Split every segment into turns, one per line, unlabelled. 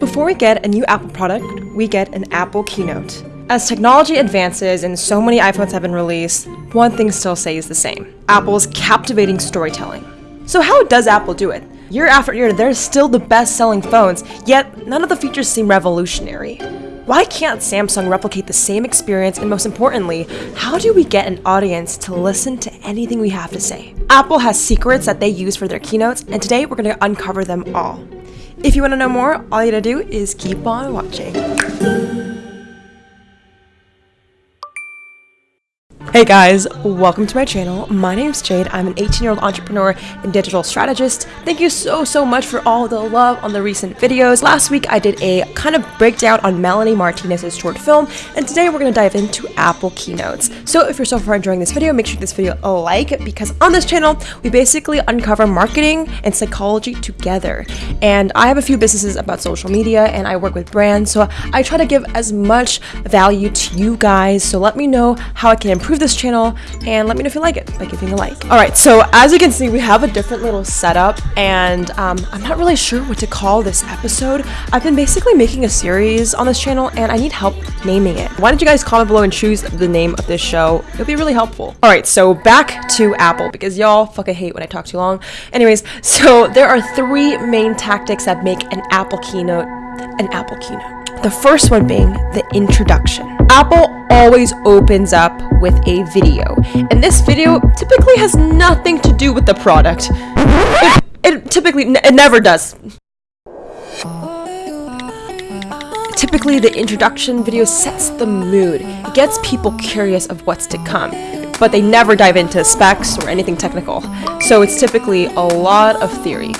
Before we get a new Apple product, we get an Apple keynote. As technology advances and so many iPhones have been released, one thing still stays the same Apple's captivating storytelling. So, how does Apple do it? Year after year, they're still the best selling phones, yet none of the features seem revolutionary. Why can't Samsung replicate the same experience? And most importantly, how do we get an audience to listen to anything we have to say? Apple has secrets that they use for their keynotes, and today we're going to uncover them all. If you want to know more, all you gotta do is keep on watching. Hey guys, welcome to my channel. My name is Jade. I'm an 18 year old entrepreneur and digital strategist. Thank you so, so much for all the love on the recent videos. Last week I did a kind of breakdown on Melanie Martinez's short film, and today we're gonna dive into Apple keynotes. So if you're so far enjoying this video, make sure this video a like because on this channel we basically uncover marketing and psychology together. And I have a few businesses about social media and I work with brands, so I try to give as much value to you guys. So let me know how I can improve this channel and let me know if you like it by giving a like. All right, so as you can see, we have a different little setup and um, I'm not really sure what to call this episode. I've been basically making a series on this channel and I need help naming it. Why don't you guys comment below and choose the name of this show? It'll be really helpful. All right, so back to Apple because y'all fucking hate when I talk too long. Anyways, so there are three main tactics that make an Apple keynote an Apple keynote. The first one being the introduction. Apple always opens up with a video, and this video typically has nothing to do with the product. It, it typically, it never does. Typically, the introduction video sets the mood. It gets people curious of what's to come, but they never dive into specs or anything technical. So it's typically a lot of theory.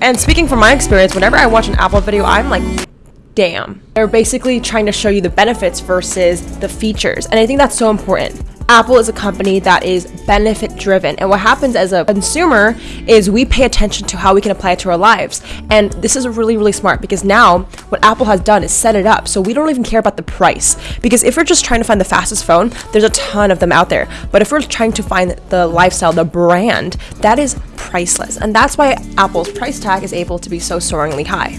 And speaking from my experience, whenever I watch an Apple video, I'm like, damn. They're basically trying to show you the benefits versus the features. And I think that's so important. Apple is a company that is benefit driven. And what happens as a consumer is we pay attention to how we can apply it to our lives. And this is really, really smart because now what Apple has done is set it up so we don't even care about the price. Because if we're just trying to find the fastest phone, there's a ton of them out there. But if we're trying to find the lifestyle, the brand, that is priceless. And that's why Apple's price tag is able to be so soaringly high.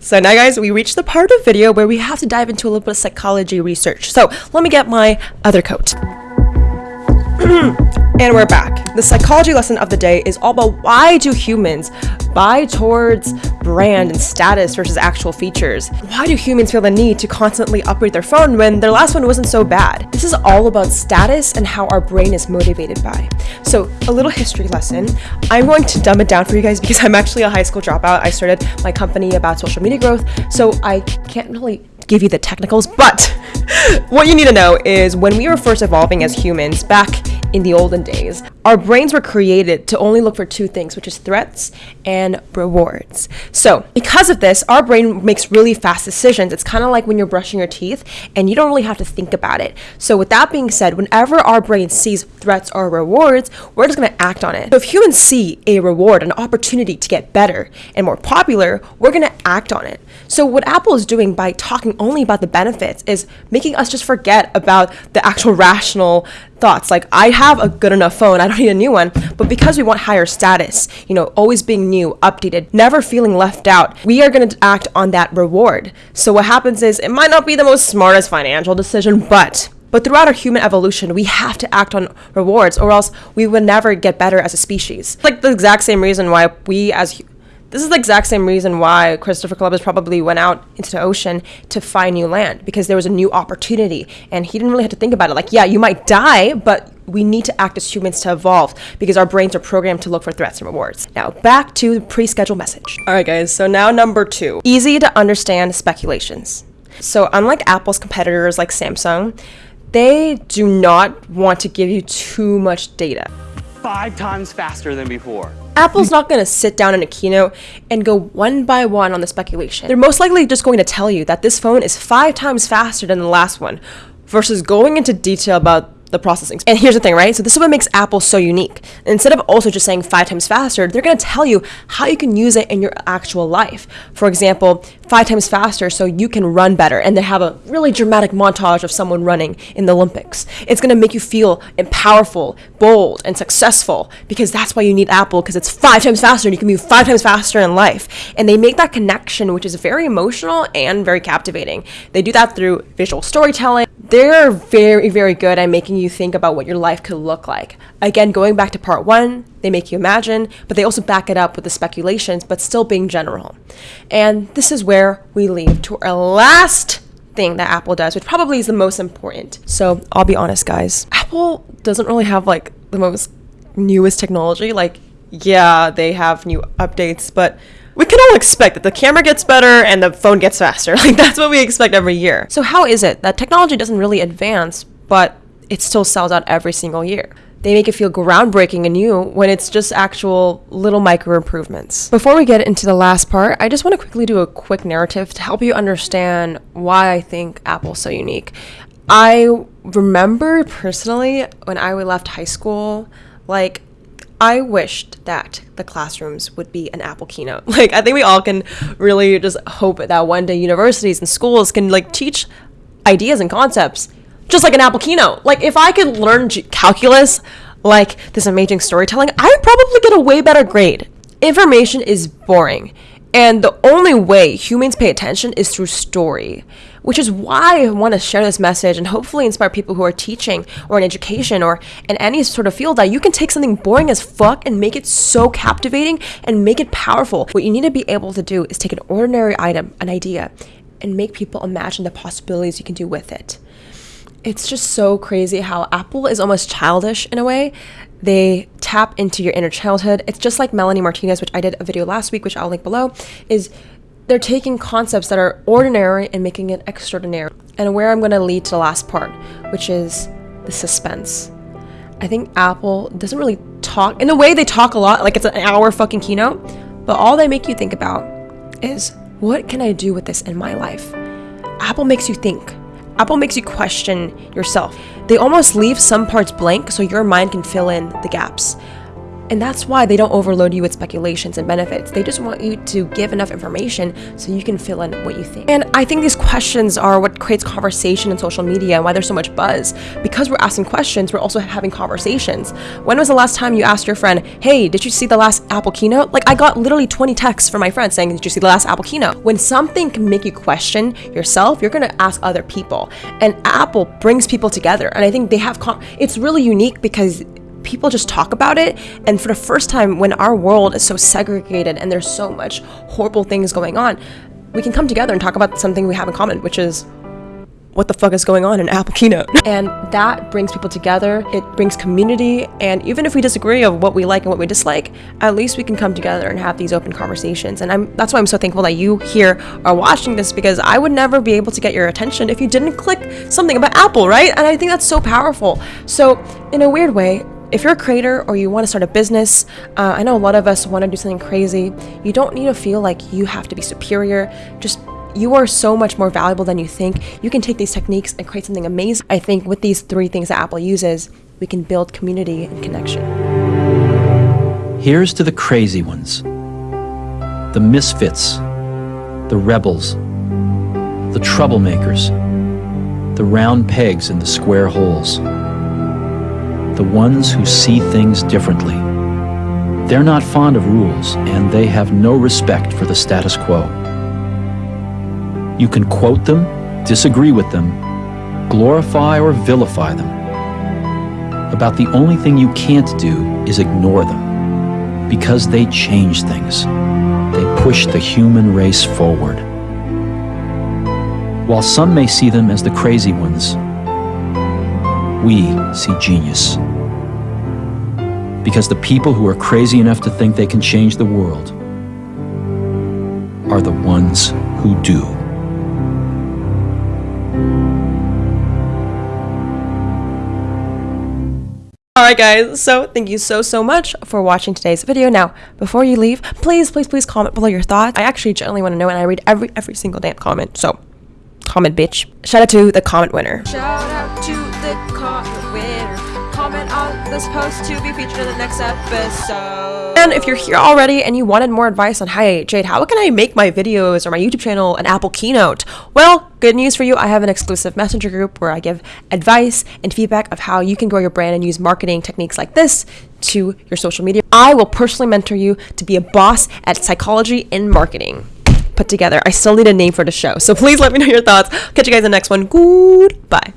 So now guys, we reached the part of video where we have to dive into a little bit of psychology research. So let me get my other coat. and we're back. The psychology lesson of the day is all about why do humans buy towards brand and status versus actual features? Why do humans feel the need to constantly upgrade their phone when their last one wasn't so bad? This is all about status and how our brain is motivated by. So, a little history lesson. I'm going to dumb it down for you guys because I'm actually a high school dropout. I started my company about social media growth, so I can't really give you the technicals, but what you need to know is when we were first evolving as humans back in the olden days, our brains were created to only look for two things, which is threats and rewards. So, because of this, our brain makes really fast decisions. It's kind of like when you're brushing your teeth and you don't really have to think about it. So, with that being said, whenever our brain sees threats or rewards, we're just going to act on it. So, if humans see a reward, an opportunity to get better and more popular, we're going to act on it. So, what Apple is doing by talking only about the benefits is making us just forget about the actual rational thoughts like i have a good enough phone i don't need a new one but because we want higher status you know always being new updated never feeling left out we are going to act on that reward so what happens is it might not be the most smartest financial decision but but throughout our human evolution, we have to act on rewards, or else we would never get better as a species. Like the exact same reason why we as this is the exact same reason why Christopher Columbus probably went out into the ocean to find new land because there was a new opportunity and he didn't really have to think about it. Like, yeah, you might die, but we need to act as humans to evolve because our brains are programmed to look for threats and rewards. Now, back to the pre scheduled message. All right, guys, so now number two easy to understand speculations. So, unlike Apple's competitors like Samsung, they do not want to give you too much data.
Five times faster than before.
Apple's not going to sit down in a keynote and go one by one on the speculation. They're most likely just going to tell you that this phone is five times faster than the last one versus going into detail about the processing. And here's the thing, right? So this is what makes Apple so unique. Instead of also just saying five times faster, they're going to tell you how you can use it in your actual life. For example, five times faster so you can run better. And they have a really dramatic montage of someone running in the Olympics. It's going to make you feel powerful, bold, and successful because that's why you need Apple because it's five times faster and you can move five times faster in life. And they make that connection, which is very emotional and very captivating. They do that through visual storytelling. They're very, very good at making you think about what your life could look like. Again, going back to part one, they make you imagine, but they also back it up with the speculations, but still being general. And this is where we leave to our last thing that Apple does, which probably is the most important. So I'll be honest, guys. Apple doesn't really have like the most newest technology. Like, yeah, they have new updates, but we can all expect that the camera gets better and the phone gets faster. Like, that's what we expect every year. So, how is it that technology doesn't really advance, but it still sells out every single year? They make it feel groundbreaking and new when it's just actual little micro improvements. Before we get into the last part, I just want to quickly do a quick narrative to help you understand why I think Apple's so unique. I remember personally when I left high school, like I wished that the classrooms would be an Apple keynote. Like I think we all can really just hope that one day universities and schools can like teach ideas and concepts just like an Apple keynote. Like if I could learn calculus like this amazing storytelling, I would probably get a way better grade. Information is boring. And the only way humans pay attention is through story, which is why I want to share this message and hopefully inspire people who are teaching or in education or in any sort of field that you can take something boring as fuck and make it so captivating and make it powerful. What you need to be able to do is take an ordinary item, an idea, and make people imagine the possibilities you can do with it it's just so crazy how Apple is almost childish in a way. They tap into your inner childhood. It's just like Melanie Martinez, which I did a video last week, which I'll link below, is they're taking concepts that are ordinary and making it extraordinary. And where I'm going to lead to the last part, which is the suspense. I think Apple doesn't really talk in the way they talk a lot, like it's an hour fucking keynote, but all they make you think about is what can I do with this in my life? Apple makes you think. Apple makes you question yourself. They almost leave some parts blank so your mind can fill in the gaps. And that's why they don't overload you with speculations and benefits. They just want you to give enough information so you can fill in what you think. And I think these questions are what creates conversation in social media and why there's so much buzz. Because we're asking questions, we're also having conversations. When was the last time you asked your friend, hey, did you see the last Apple keynote? Like, I got literally 20 texts from my friends saying, did you see the last Apple keynote? When something can make you question yourself, you're gonna ask other people. And Apple brings people together. And I think they have, it's really unique because people just talk about it. And for the first time, when our world is so segregated and there's so much horrible things going on, we can come together and talk about something we have in common, which is what the fuck is going on in Apple Keynote. And that brings people together, it brings community, and even if we disagree of what we like and what we dislike, at least we can come together and have these open conversations. And I'm that's why I'm so thankful that you here are watching this because I would never be able to get your attention if you didn't click something about Apple, right? And I think that's so powerful. So, in a weird way, if you're a creator or you want to start a business, uh, I know a lot of us want to do something crazy. You don't need to feel like you have to be superior. Just you are so much more valuable than you think. You can take these techniques and create something amazing. I think with these three things that Apple uses, we can build community and connection.
Here's to the crazy ones, the misfits, the rebels, the troublemakers, the round pegs in the square holes the ones who see things differently. They're not fond of rules, and they have no respect for the status quo. You can quote them, disagree with them, glorify or vilify them. About the only thing you can't do is ignore them, because they change things. They push the human race forward. While some may see them as the crazy ones, we see genius. Because the people who are crazy enough to think they can change the world are the ones who do.
Alright guys, so thank you so so much for watching today's video. Now, before you leave, please please please comment below your thoughts. I actually generally want to know and I read every every single damn comment. So, comment bitch. Shout out to the comment winner. Shout out to the winner. comment on this post to be featured in the next episode. And if you're here already and you wanted more advice on, hey, Jade, how can I make my videos or my YouTube channel an Apple Keynote? Well, good news for you. I have an exclusive messenger group where I give advice and feedback of how you can grow your brand and use marketing techniques like this to your social media. I will personally mentor you to be a boss at psychology and marketing put together. I still need a name for the show. So please let me know your thoughts. Catch you guys in the next one. Goodbye.